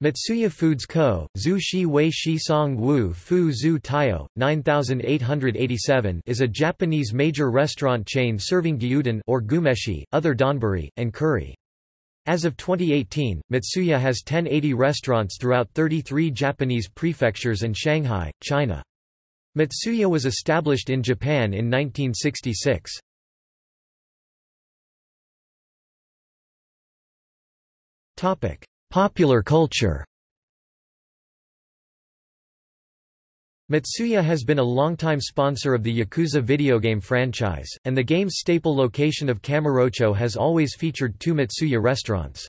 Matsuya Foods Co., Zhu Shi Wei Shi Song Wu Fu Zhu Taio, 9887 is a Japanese major restaurant chain serving gyudon or gyumeshi, other donburi, and curry. As of 2018, Matsuya has 1080 restaurants throughout 33 Japanese prefectures and Shanghai, China. Matsuya was established in Japan in 1966. Popular culture Matsuya has been a longtime sponsor of the Yakuza video game franchise, and the game's staple location of Kamurocho has always featured two Matsuya restaurants.